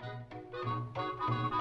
Música